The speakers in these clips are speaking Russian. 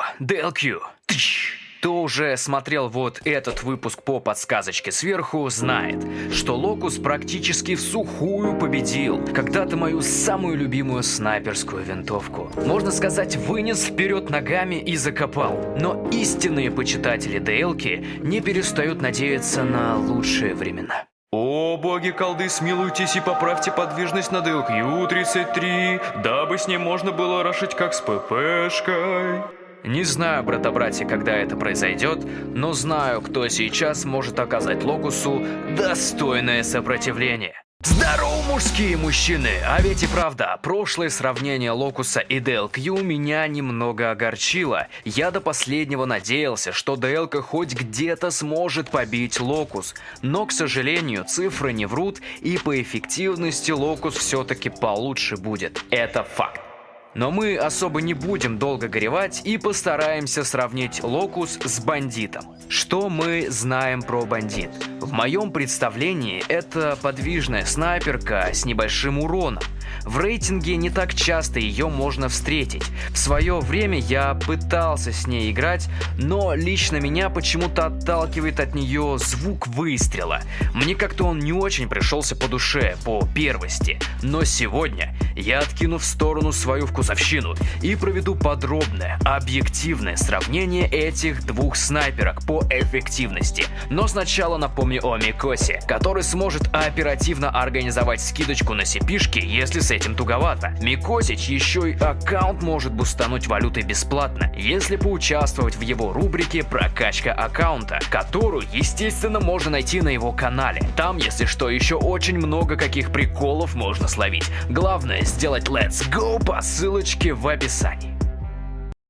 О, DLQ. Тыщ. Кто уже смотрел вот этот выпуск по подсказочке сверху, знает, что Локус практически в сухую победил когда-то мою самую любимую снайперскую винтовку. Можно сказать, вынес вперед ногами и закопал. Но истинные почитатели ДЛки не перестают надеяться на лучшие времена. О, боги колды, смилуйтесь и поправьте подвижность на ДЛК-33, дабы с ним можно было рашить как с ППшкой. Не знаю, брата-братья, когда это произойдет, но знаю, кто сейчас может оказать Локусу достойное сопротивление. Здорово, мужские мужчины! А ведь и правда, прошлое сравнение Локуса и DLQ меня немного огорчило. Я до последнего надеялся, что DLK хоть где-то сможет побить Локус. Но, к сожалению, цифры не врут, и по эффективности Локус все-таки получше будет. Это факт. Но мы особо не будем долго горевать и постараемся сравнить Локус с бандитом. Что мы знаем про бандит? В моем представлении это подвижная снайперка с небольшим уроном. В рейтинге не так часто ее можно встретить. В свое время я пытался с ней играть, но лично меня почему-то отталкивает от нее звук выстрела. Мне как-то он не очень пришелся по душе, по первости. Но сегодня я откину в сторону свою вкусовщину и проведу подробное, объективное сравнение этих двух снайперок по эффективности. Но сначала напомню о Микосе, который сможет оперативно организовать скидочку на сипишки, если с этим туговато. Микосич еще и аккаунт может бустануть валютой бесплатно, если поучаствовать в его рубрике «Прокачка аккаунта», которую, естественно, можно найти на его канале. Там, если что, еще очень много каких приколов можно словить. Главное сделать Let's Go по ссылочке в описании.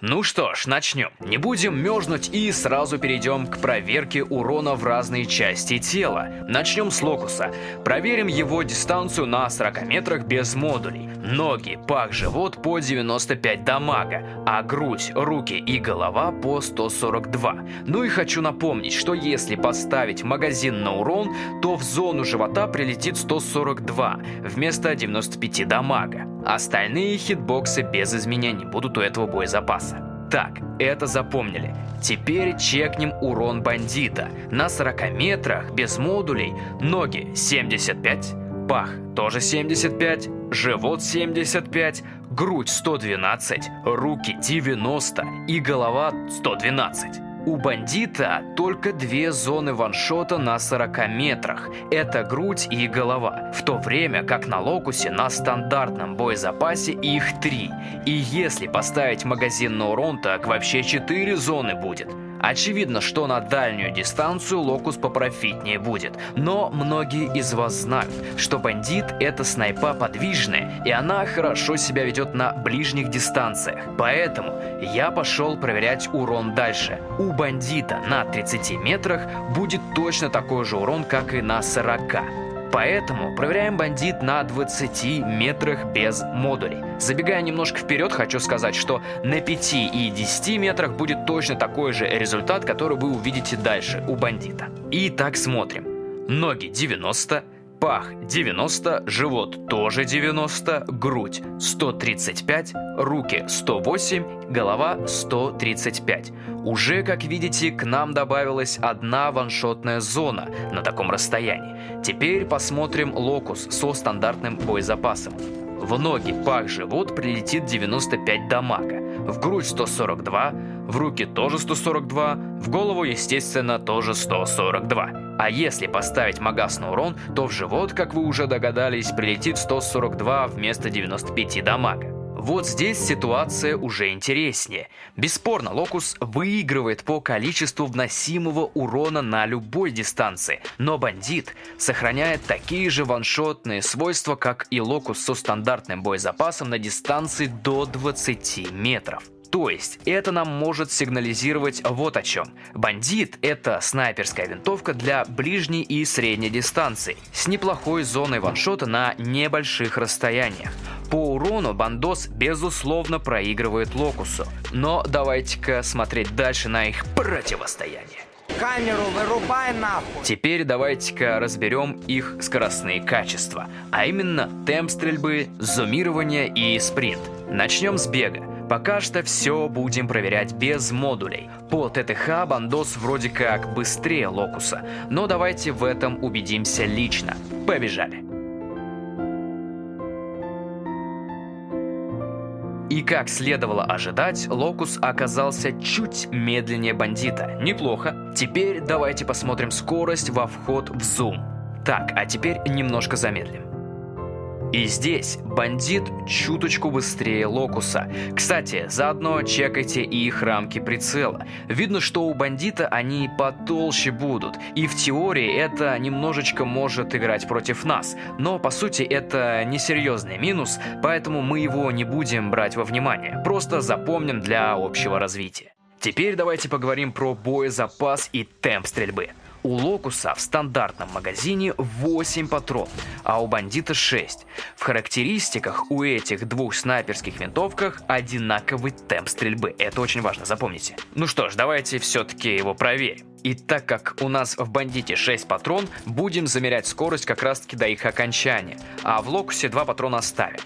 Ну что ж, начнем. Не будем мерзнуть и сразу перейдем к проверке урона в разные части тела. Начнем с локуса. Проверим его дистанцию на 40 метрах без модулей. Ноги, пах, живот по 95 дамага, а грудь, руки и голова по 142. Ну и хочу напомнить, что если поставить магазин на урон, то в зону живота прилетит 142 вместо 95 дамага. Остальные хитбоксы без изменений будут у этого боезапаса. Так, это запомнили. Теперь чекнем урон бандита. На 40 метрах, без модулей, ноги 75, пах тоже 75, живот 75, грудь 112, руки 90 и голова 112. У бандита только две зоны ваншота на 40 метрах. Это грудь и голова. В то время как на локусе на стандартном боезапасе их три. И если поставить магазин на урон, так вообще 4 зоны будет. Очевидно, что на дальнюю дистанцию локус попрофитнее будет, но многие из вас знают, что бандит это снайпа подвижная, и она хорошо себя ведет на ближних дистанциях. Поэтому я пошел проверять урон дальше. У бандита на 30 метрах будет точно такой же урон, как и на 40. Поэтому проверяем бандит на 20 метрах без модулей. Забегая немножко вперед, хочу сказать, что на 5 и 10 метрах будет точно такой же результат, который вы увидите дальше у бандита. Итак, смотрим. Ноги 90, пах 90, живот тоже 90, грудь 135, руки 108, голова 135. Уже, как видите, к нам добавилась одна ваншотная зона на таком расстоянии. Теперь посмотрим локус со стандартным боезапасом. В ноги, пах, живот прилетит 95 дамага, в грудь 142, в руки тоже 142, в голову, естественно, тоже 142. А если поставить магаз на урон, то в живот, как вы уже догадались, прилетит 142 вместо 95 дамага. Вот здесь ситуация уже интереснее. Бесспорно, Локус выигрывает по количеству вносимого урона на любой дистанции, но Бандит сохраняет такие же ваншотные свойства, как и Локус со стандартным боезапасом на дистанции до 20 метров. То есть это нам может сигнализировать вот о чем. Бандит – это снайперская винтовка для ближней и средней дистанции, с неплохой зоной ваншота на небольших расстояниях. По урону Бандос безусловно проигрывает Локусу, но давайте-ка смотреть дальше на их противостояние. Камеру вырубай нахуй! Теперь давайте-ка разберем их скоростные качества, а именно темп стрельбы, зумирование и спринт. Начнем с бега. Пока что все будем проверять без модулей. По ТТХ бандос вроде как быстрее локуса, но давайте в этом убедимся лично. Побежали. И как следовало ожидать, Локус оказался чуть медленнее бандита. Неплохо. Теперь давайте посмотрим скорость во вход в зум. Так, а теперь немножко замедлим. И здесь бандит чуточку быстрее Локуса. Кстати, заодно чекайте и их рамки прицела. Видно, что у бандита они потолще будут. И в теории это немножечко может играть против нас. Но по сути это несерьезный минус, поэтому мы его не будем брать во внимание. Просто запомним для общего развития. Теперь давайте поговорим про боезапас и темп стрельбы. У Локуса в стандартном магазине 8 патронов, а у Бандита 6. В характеристиках у этих двух снайперских винтовках одинаковый темп стрельбы. Это очень важно, запомните. Ну что ж, давайте все-таки его проверим. И так как у нас в бандите 6 патрон, будем замерять скорость как раз таки до их окончания, а в локусе 2 патрона оставим.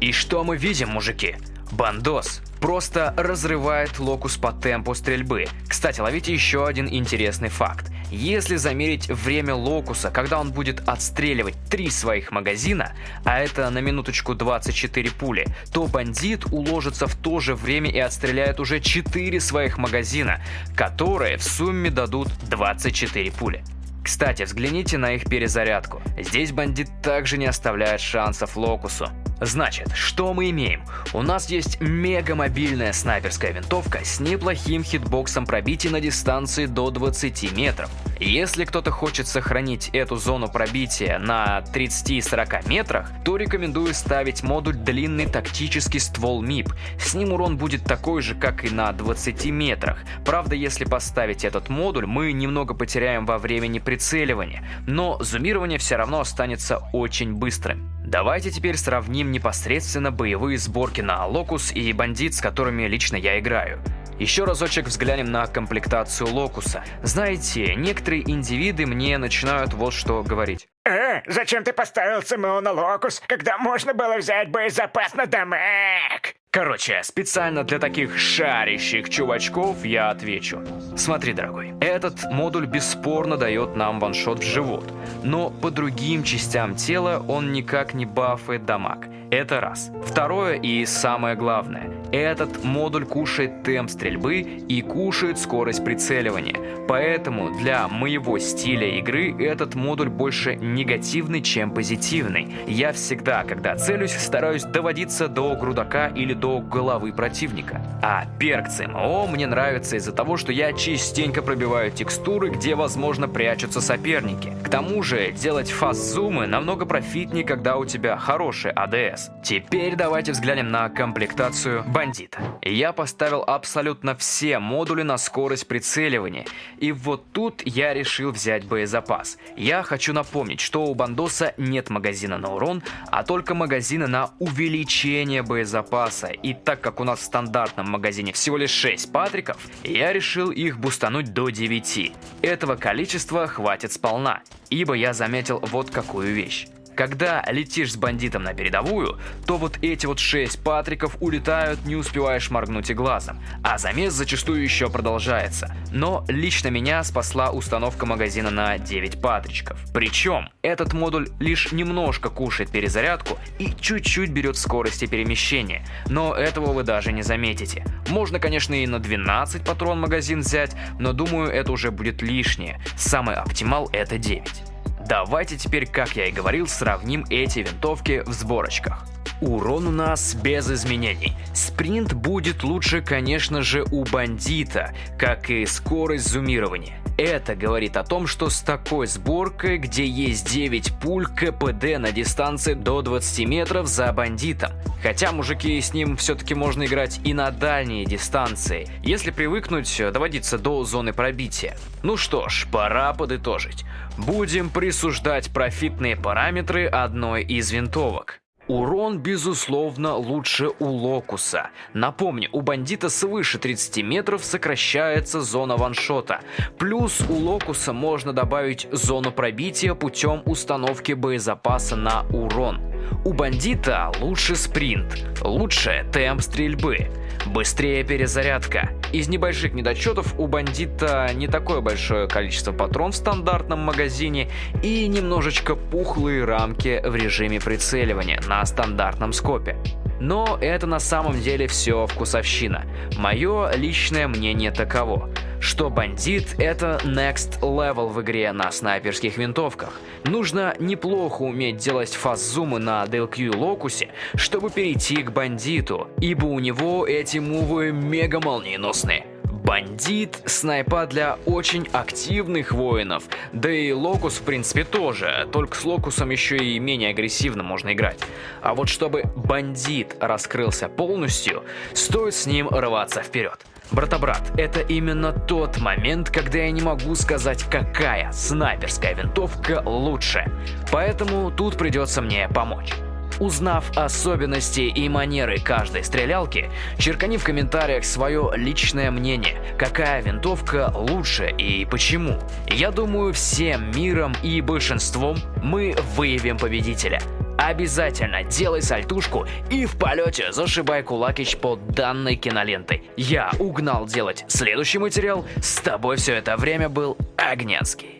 И что мы видим, мужики? Бандос просто разрывает локус по темпу стрельбы. Кстати, ловите еще один интересный факт. Если замерить время локуса, когда он будет отстреливать три своих магазина, а это на минуточку 24 пули, то бандит уложится в то же время и отстреляет уже 4 своих магазина, которые в сумме дадут 24 пули. Кстати, взгляните на их перезарядку. Здесь бандит также не оставляет шансов Локусу. Значит, что мы имеем? У нас есть мега мобильная снайперская винтовка с неплохим хитбоксом пробития на дистанции до 20 метров. Если кто-то хочет сохранить эту зону пробития на 30-40 метрах, то рекомендую ставить модуль длинный тактический ствол МИП. С ним урон будет такой же, как и на 20 метрах. Правда, если поставить этот модуль, мы немного потеряем во времени прицеливания, но зумирование все равно останется очень быстрым. Давайте теперь сравним непосредственно боевые сборки на Локус и Бандит, с которыми лично я играю. Еще разочек взглянем на комплектацию Локуса. Знаете, некоторые индивиды мне начинают вот что говорить. Э, зачем ты поставил ЦМО на Локус, когда можно было взять боезапас на Дамаг? Короче, специально для таких шарящих чувачков я отвечу. Смотри, дорогой, этот модуль бесспорно дает нам ваншот в живот, но по другим частям тела он никак не бафает дамаг. Это раз. Второе и самое главное. Этот модуль кушает темп стрельбы и кушает скорость прицеливания. Поэтому для моего стиля игры этот модуль больше негативный, чем позитивный. Я всегда, когда целюсь, стараюсь доводиться до грудака или до головы противника. А перк ЦМО мне нравится из-за того, что я частенько пробиваю текстуры, где, возможно, прячутся соперники. К тому же, делать фаст-зумы намного профитнее, когда у тебя хороший АДС. Теперь давайте взглянем на комплектацию бандита. Я поставил абсолютно все модули на скорость прицеливания. И вот тут я решил взять боезапас. Я хочу напомнить, что у бандоса нет магазина на урон, а только магазины на увеличение боезапаса. И так как у нас в стандартном магазине всего лишь 6 патриков, я решил их бустануть до 9. Этого количества хватит сполна, ибо я заметил вот какую вещь. Когда летишь с бандитом на передовую, то вот эти вот 6 патриков улетают, не успеваешь моргнуть и глазом, а замес зачастую еще продолжается. Но лично меня спасла установка магазина на 9 патричков. Причем этот модуль лишь немножко кушает перезарядку и чуть-чуть берет скорости перемещения, но этого вы даже не заметите. Можно, конечно, и на 12 патрон магазин взять, но думаю, это уже будет лишнее. Самый оптимал это 9. Давайте теперь, как я и говорил, сравним эти винтовки в сборочках. Урон у нас без изменений. Спринт будет лучше, конечно же, у бандита, как и скорость зумирования. Это говорит о том, что с такой сборкой, где есть 9 пуль КПД на дистанции до 20 метров за бандитом. Хотя, мужики, с ним все-таки можно играть и на дальние дистанции, если привыкнуть доводиться до зоны пробития. Ну что ж, пора подытожить. Будем присуждать профитные параметры одной из винтовок. Урон, безусловно, лучше у Локуса. Напомню, у бандита свыше 30 метров сокращается зона ваншота. Плюс у Локуса можно добавить зону пробития путем установки боезапаса на урон. У бандита лучше спринт, лучше темп стрельбы, быстрее перезарядка. Из небольших недочетов у бандита не такое большое количество патрон в стандартном магазине и немножечко пухлые рамки в режиме прицеливания на стандартном скопе. Но это на самом деле все вкусовщина. Мое личное мнение таково, что бандит это next level в игре на снайперских винтовках. Нужно неплохо уметь делать фаззумы на DLQ локусе, чтобы перейти к бандиту, ибо у него эти мувы мега молниеносные. Бандит – снайпа для очень активных воинов, да и Локус в принципе тоже, только с Локусом еще и менее агрессивно можно играть. А вот чтобы бандит раскрылся полностью, стоит с ним рваться вперед. Брата-брат, это именно тот момент, когда я не могу сказать, какая снайперская винтовка лучше. Поэтому тут придется мне помочь. Узнав особенности и манеры каждой стрелялки, черкани в комментариях свое личное мнение, какая винтовка лучше и почему. Я думаю, всем миром и большинством мы выявим победителя. Обязательно делай сальтушку и в полете зашибай кулакич под данной кинолентой. Я угнал делать следующий материал, с тобой все это время был Огненский.